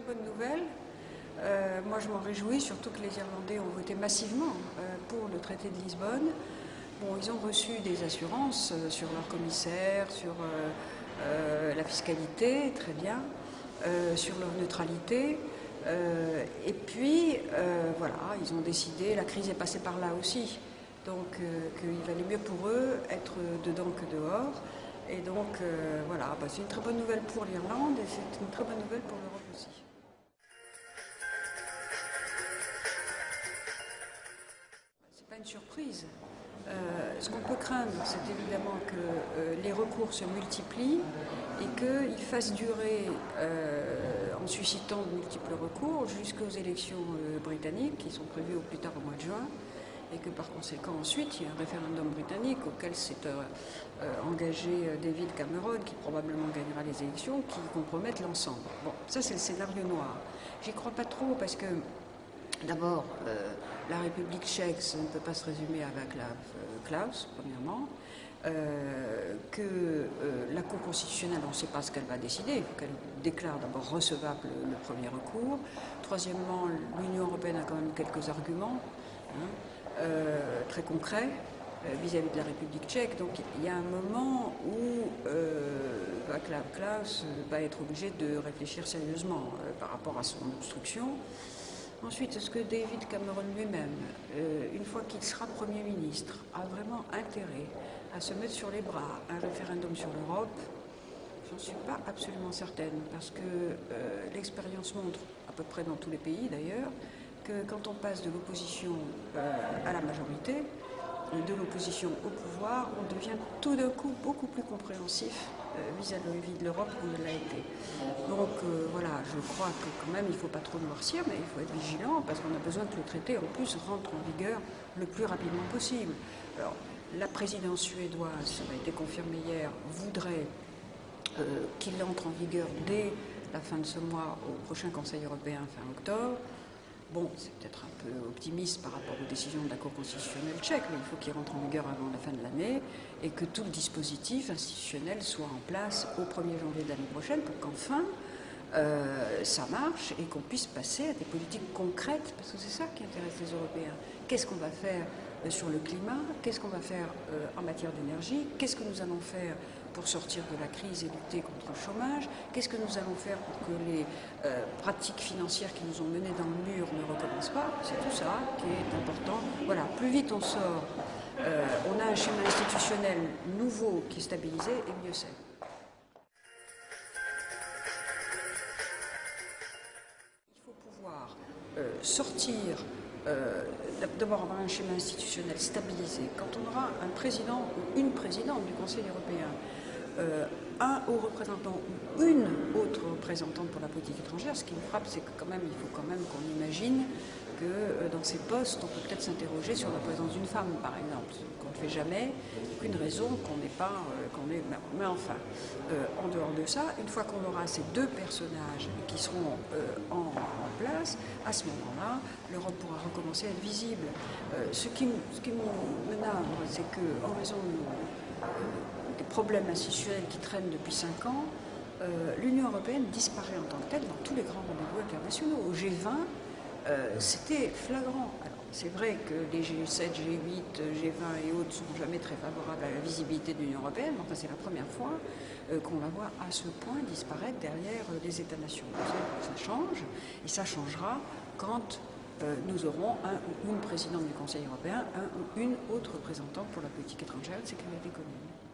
bonne nouvelle. Euh, moi, je m'en réjouis, surtout que les Irlandais ont voté massivement euh, pour le traité de Lisbonne. Bon, ils ont reçu des assurances euh, sur leur commissaire, sur la fiscalité, très bien, sur leur neutralité. et puis, voilà, ils ont décidé, la crise est passée par là aussi, donc qu'il valait mieux pour eux être dedans que dehors. Et donc, voilà, bah, c'est une très bonne nouvelle pour l'Irlande et c'est une très bonne nouvelle pour l'Europe aussi. Une surprise. Euh, ce qu'on peut craindre, c'est évidemment que euh, les recours se multiplient et qu'ils fassent durer, euh, en suscitant de multiples recours, jusqu'aux élections britanniques qui sont prévues au plus tard au mois de juin et que par conséquent ensuite il y a un référendum britannique auquel s'est engagé David Cameron qui probablement gagnera les élections qui compromettent l'ensemble. Bon, ça c'est le scénario noir. J'y crois pas trop parce que D'abord, euh, la République tchèque, ça ne peut pas se résumer avec la euh, Klaus, premièrement. Euh, que la Cour constitutionnelle, on ne sait pas ce qu'elle va décider, qu'elle déclare d'abord recevable le, premier recours. Troisièmement, l'Union européenne a quand même quelques arguments hein, très concrets vis-à-vis de la République tchèque. Donc il y a un moment où Václav Klaus va être obligé de réfléchir sérieusement par rapport à son obstruction. Ensuite, est-ce que David Cameron lui-même, euh, une fois qu'il sera Premier ministre, a vraiment intérêt à se mettre sur les bras un référendum sur l'Europe J'en suis pas absolument certaine, parce que euh, l'expérience montre, à peu près dans tous les pays d'ailleurs, que quand on passe de l'opposition euh, à la majorité, de l'opposition au pouvoir, on devient tout d'un coup beaucoup plus compréhensif euh, vis-à-vis de l'Europe qu'on ne l'a été. Donc euh, voilà, je crois que quand même il ne faut pas trop noircir, mais il faut être vigilant parce qu'on a besoin que le traité en plus rentre en vigueur le plus rapidement possible. Alors, la présidence suédoise, ça a été confirmé hier, voudrait euh, qu'il entre en vigueur dès la fin de ce mois au prochain Conseil européen fin octobre. Bon, c'est peut-être un peu optimiste par rapport aux décisions de la Cour constitutionnelle tchèque, mais il faut qu'il rentre en vigueur avant la fin de l'année et que tout le dispositif institutionnel soit en place au 1er janvier de l'année prochaine pour qu'enfin euh, ça marche et qu'on puisse passer à des politiques concrètes, parce que c'est ça qui intéresse les Européens. Qu'est-ce qu'on va faire sur le climat Qu'est-ce qu'on va faire euh, en matière d'énergie? Qu'est-ce que nous allons faire pour sortir de la crise et lutter contre le chômage? Qu'est-ce que nous allons faire pour que les pratiques financières qui nous ont menés dans le mur ne recommencent pas? C'est tout ça qui est important. Voilà, plus vite on sort, on a un schéma institutionnel nouveau qui est stabilisé, et mieux c'est. Euh, sortir, euh, d'abord avoir un schéma institutionnel stabilisé, quand on aura un président ou une présidente du Conseil européen, euh, un haut représentant ou une autre représentante pour la politique étrangère, ce qui me frappe, c'est que quand même, il faut quand même qu'on imagine que euh, dans ces postes, on peut peut-être s'interroger sur la présence d'une femme, par exemple, qu'on ne fait jamais, qu'une raison qu'on n'est pas, euh, qu'on mais enfin, euh, en dehors de ça, une fois qu'on aura ces deux personnages qui seront en, place, à ce moment-là, l'Europe pourra recommencer à être visible. ce qui, ce qui c'est qu'en raison des problèmes institutionnels qui traînent depuis cinq ans, l'Union européenne disparaît en tant que telle dans tous les grands rendez-vous internationaux. Au G20, euh, c'était flagrant. C'est vrai que les G7, G8, G20 et autres ne sont jamais très favorables à la visibilité de l'Union européenne, mais enfin c'est la première fois euh, qu'on la voit à ce point disparaître derrière euh, les États-nations. Ça change, et ça changera quand nous aurons un ou une présidente du Conseil européen, un ou une autre représentante pour la politique étrangère et de sécurité commune.